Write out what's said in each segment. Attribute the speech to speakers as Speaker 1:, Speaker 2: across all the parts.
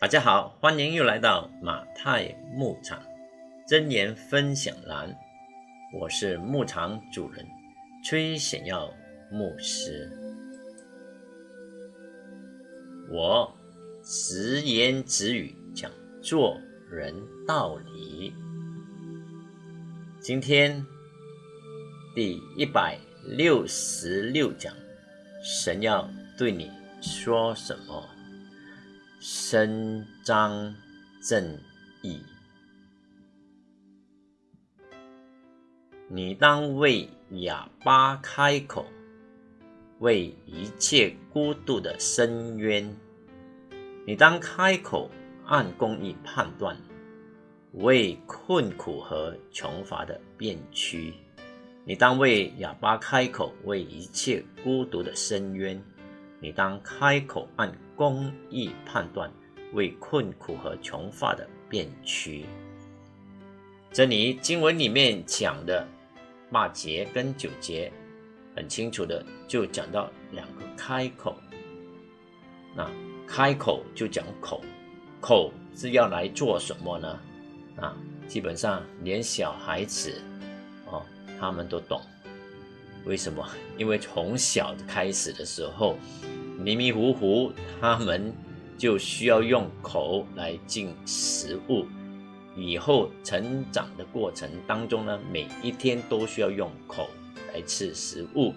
Speaker 1: 大家好，欢迎又来到马太牧场真言分享栏，我是牧场主人崔显耀牧师。我直言直语讲做人道理。今天第一百六十六讲，神要对你说什么？伸张正义，你当为哑巴开口，为一切孤独的伸冤。你当开口按公义判断，为困苦和穷乏的变屈。你当为哑巴开口，为一切孤独的伸冤。你当开口按公义判断，为困苦和穷乏的变屈。这里经文里面讲的八节跟九节，很清楚的就讲到两个开口。那开口就讲口，口是要来做什么呢？啊，基本上连小孩子哦，他们都懂。为什么？因为从小开始的时候，迷迷糊糊，他们就需要用口来进食物。以后成长的过程当中呢，每一天都需要用口来吃食物。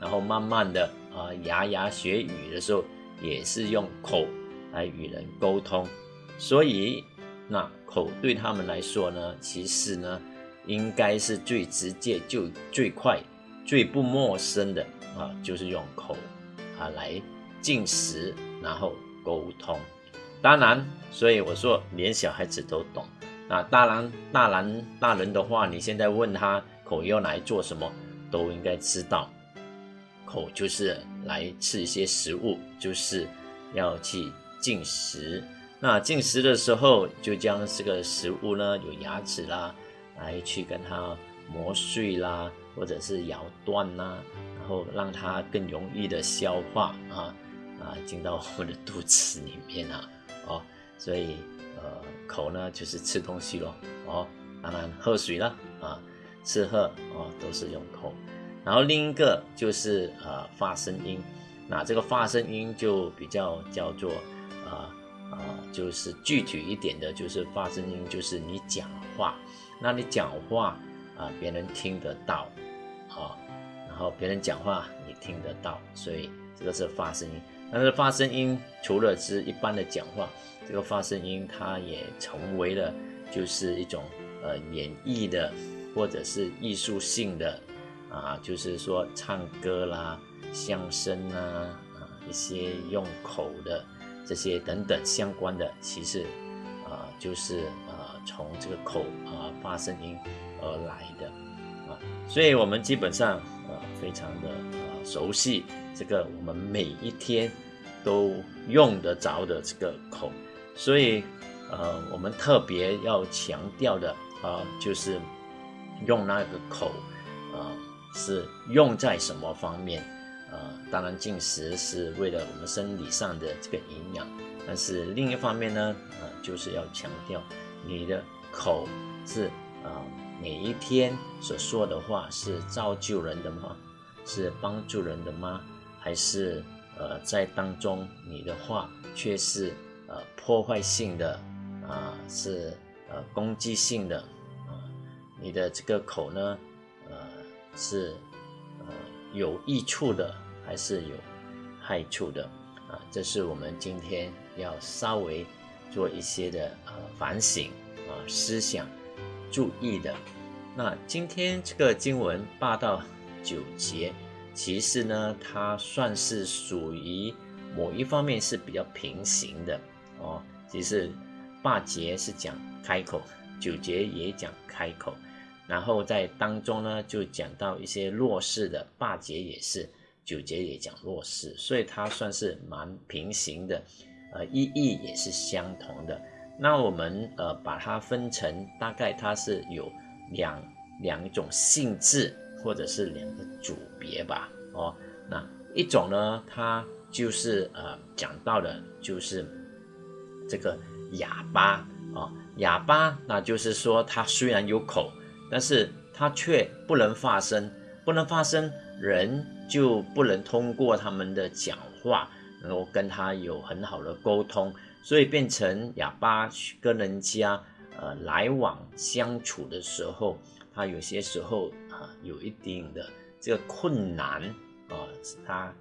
Speaker 1: 然后慢慢的啊，牙牙学语的时候，也是用口来与人沟通。所以，那口对他们来说呢，其实呢，应该是最直接、就最快。最不陌生的啊，就是用口啊来进食，然后沟通。当然，所以我说连小孩子都懂。那当然，大人大人的话，你现在问他口要来做什么，都应该知道。口就是来吃一些食物，就是要去进食。那进食的时候，就将这个食物呢，有牙齿啦，来去跟它磨碎啦。或者是咬断呐，然后让它更容易的消化啊啊进到我们的肚子里面啊哦，所以呃口呢就是吃东西咯哦，当然喝水了啊吃喝哦都是用口，然后另一个就是呃发声音，那这个发声音就比较叫做啊啊就是具体一点的，就是发声音就是你讲话，那你讲话啊别人听得到。啊，然后别人讲话你听得到，所以这个是发声音。但是发声音除了是一般的讲话，这个发声音它也成为了就是一种呃演绎的或者是艺术性的啊，就是说唱歌啦、相声啊啊一些用口的这些等等相关的，其实啊就是呃从这个口啊发声音而来的。所以，我们基本上呃非常的呃熟悉这个我们每一天都用得着的这个口，所以呃我们特别要强调的啊就是用那个口啊是用在什么方面啊？当然进食是为了我们生理上的这个营养，但是另一方面呢啊就是要强调你的口是啊。每一天所说的话是造就人的吗？是帮助人的吗？还是呃在当中你的话却是呃破坏性的啊？是呃攻击性的啊？你的这个口呢呃是呃有益处的还是有害处的啊？这是我们今天要稍微做一些的呃反省啊思想。注意的，那今天这个经文八到九节，其实呢，它算是属于某一方面是比较平行的哦。其实八节是讲开口，九节也讲开口，然后在当中呢，就讲到一些弱势的，八节也是，九节也讲弱势，所以它算是蛮平行的，呃，意义也是相同的。那我们呃把它分成大概它是有两两种性质或者是两个组别吧哦，那一种呢它就是呃讲到的就是这个哑巴啊，哑巴，那就是说他虽然有口，但是他却不能发声，不能发声，人就不能通过他们的讲话，能够跟他有很好的沟通，所以变成哑巴去跟人家呃来往相处的时候，他有些时候啊有一定的这个困难啊，他。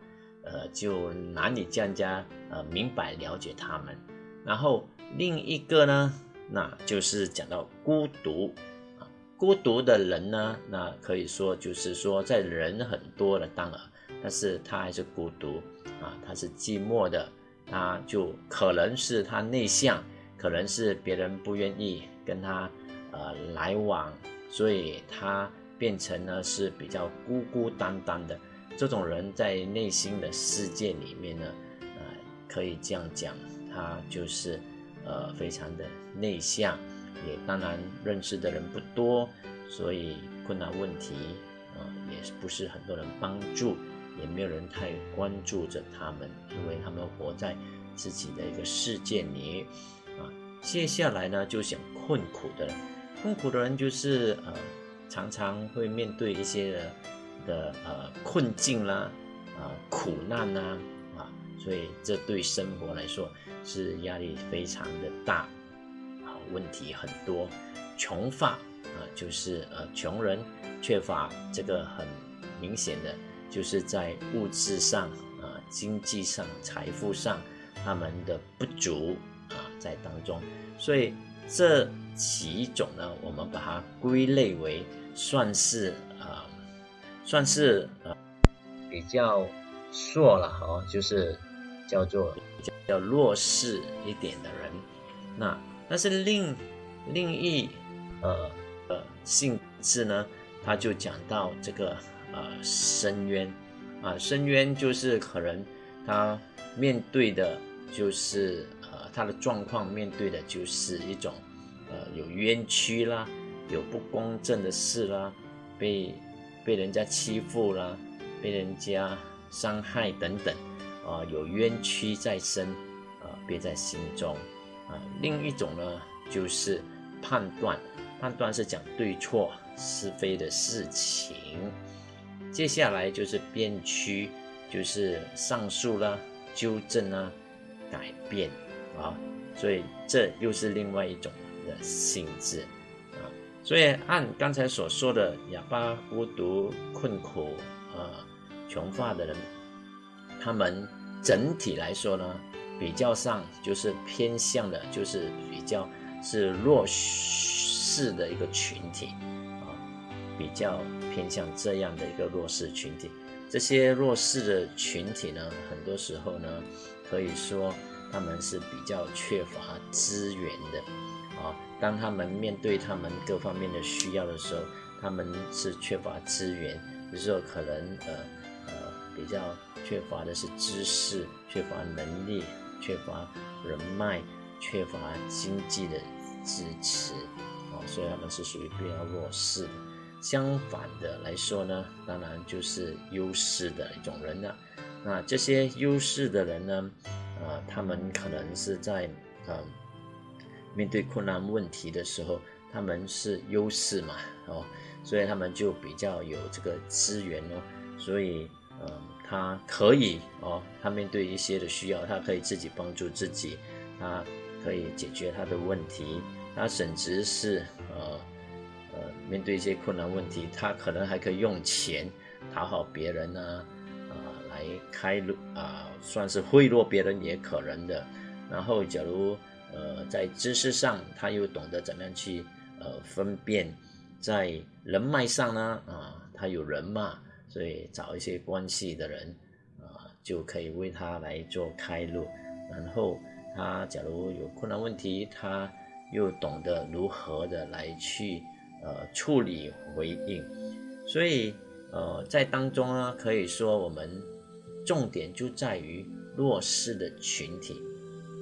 Speaker 1: 呃，就难以让人家呃明白了解他们。然后另一个呢，那就是讲到孤独啊，孤独的人呢，那可以说就是说在人很多的当然，但是他还是孤独啊，他是寂寞的，他就可能是他内向，可能是别人不愿意跟他呃来往，所以他变成呢是比较孤孤单单的。这种人在内心的世界里面呢，呃，可以这样讲，他就是呃非常的内向，也当然认识的人不多，所以困难问题啊也不是很多人帮助，也没有人太关注着他们，因为他们活在自己的一个世界里啊。接下来呢，就想困苦的人，困苦的人就是呃常常会面对一些。的呃困境啦，啊苦难呐，啊，所以这对生活来说是压力非常的大，啊问题很多，穷乏啊就是呃穷人缺乏这个很明显的，就是在物质上啊经济上财富上他们的不足啊在当中，所以这几种呢，我们把它归类为算是啊。算是啊比较弱了哈，就是叫做比较弱势一点的人。那但是另另一呃呃性质呢，他就讲到这个呃深渊。啊，深渊就是可能他面对的就是呃他的状况，面对的就是一种呃有冤屈啦，有不公正的事啦，被。被人家欺负啦，被人家伤害等等，啊，有冤屈在身，啊，憋在心中，啊，另一种呢，就是判断，判断是讲对错是非的事情，接下来就是变区，就是上诉啦，纠正啊，改变，啊，所以这又是另外一种的性质啊。所以按刚才所说的哑巴、孤独、困苦、啊穷乏的人，他们整体来说呢，比较上就是偏向的，就是比较是弱势的一个群体，比较偏向这样的一个弱势群体。这些弱势的群体呢，很多时候呢，可以说他们是比较缺乏资源的。啊，当他们面对他们各方面的需要的时候，他们是缺乏资源，有时候可能呃呃比较缺乏的是知识，缺乏能力，缺乏人脉，缺乏经济的支持，啊，所以他们是属于比较弱势的。相反的来说呢，当然就是优势的一种人了。那这些优势的人呢，呃，他们可能是在嗯。面对困难问题的时候，他们是优势嘛，哦，所以他们就比较有这个资源哦，所以，嗯，他可以哦，他面对一些的需要，他可以自己帮助自己，他可以解决他的问题，他甚至是呃面对一些困难问题，他可能还可以用钱讨好别人呢，啊，来开路啊，算是贿赂别人也可能的，然后假如。呃，在知识上，他又懂得怎么样去呃分辨；在人脉上呢，啊，他有人嘛，所以找一些关系的人啊，就可以为他来做开路。然后他假如有困难问题，他又懂得如何的来去呃处理回应。所以呃，在当中呢，可以说我们重点就在于弱势的群体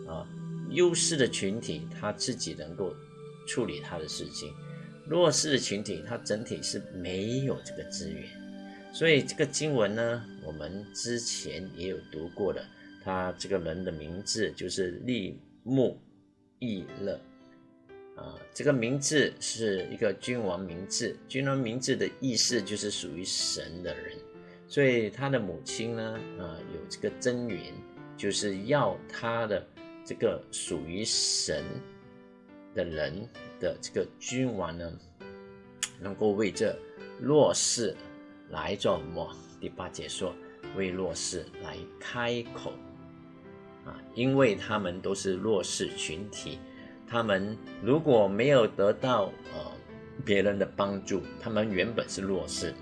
Speaker 1: 啊。优势的群体，他自己能够处理他的事情；弱势的群体，他整体是没有这个资源。所以这个经文呢，我们之前也有读过的。他这个人的名字就是利木易乐。啊，这个名字是一个君王名字，君王名字的意思就是属于神的人，所以他的母亲呢，啊，有这个真言，就是要他的这个属于神的人的这个君王呢，能够为这弱势来做什么？第八节说，为弱势来开口，啊，因为他们都是弱势群体。他们如果没有得到呃别人的帮助，他们原本是弱势，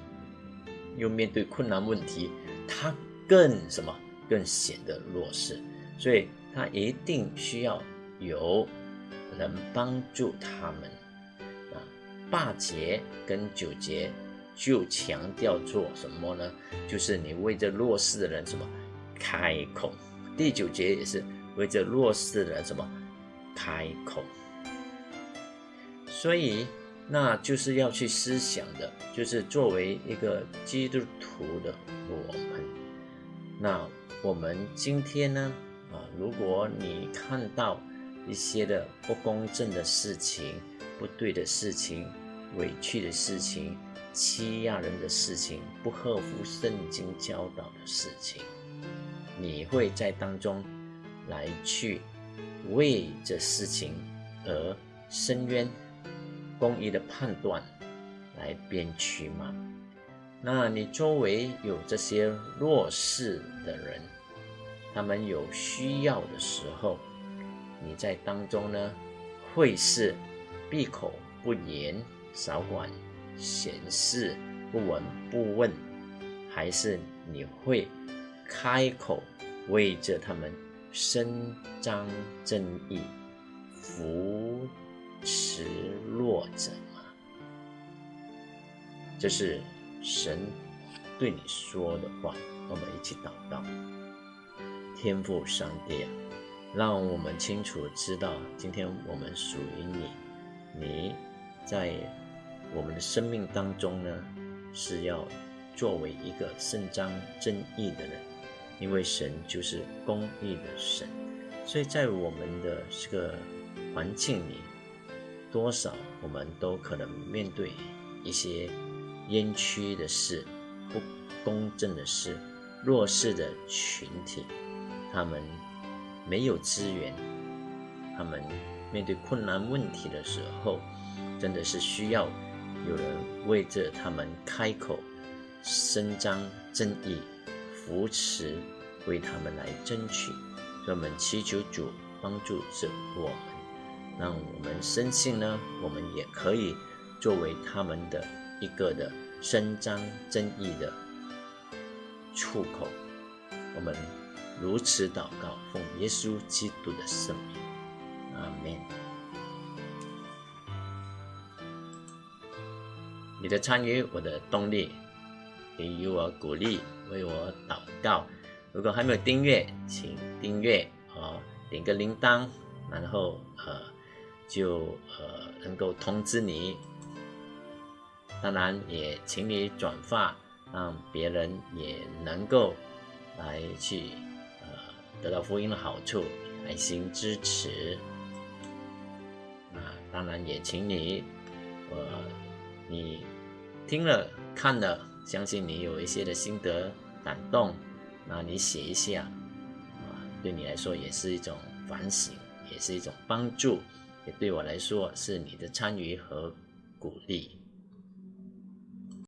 Speaker 1: 又面对困难问题，他更什么更显得弱势，所以他一定需要有人帮助他们啊。八节跟九节就强调做什么呢？就是你为这弱势的人什么开口。第九节也是为这弱势的人什么。开口，所以那就是要去思想的，就是作为一个基督徒的我们，那我们今天呢？啊，如果你看到一些的不公正的事情、不对的事情、委屈的事情、欺压人的事情、不合乎圣经教导的事情，你会在当中来去。为这事情而伸冤、公义的判断来编曲吗？那你周围有这些弱势的人，他们有需要的时候，你在当中呢，会是闭口不言、少管闲事、不闻不问，还是你会开口为着他们？伸张正义，扶持弱者吗？这是神对你说的话。我们一起祷告，天父上帝啊，让我们清楚知道，今天我们属于你，你在我们的生命当中呢，是要作为一个伸张正义的人。因为神就是公义的神，所以在我们的这个环境里，多少我们都可能面对一些冤屈的事、不公正的事、弱势的群体，他们没有资源，他们面对困难问题的时候，真的是需要有人为着他们开口，伸张正义。扶持，为他们来争取，让我们祈求主帮助着我们，让我们深信呢，我们也可以作为他们的一个的伸张正义的出口。我们如此祷告，奉耶稣基督的圣名，阿门。你的参与，我的动力，给予我鼓励。为我祷告。如果还没有订阅，请订阅哦，点个铃铛，然后呃，就呃能够通知你。当然也请你转发，让别人也能够来去呃得到福音的好处，爱心支持。啊当然也请你，呃，你听了看了，相信你有一些的心得。感动，那你写一下，啊，对你来说也是一种反省，也是一种帮助，也对我来说是你的参与和鼓励。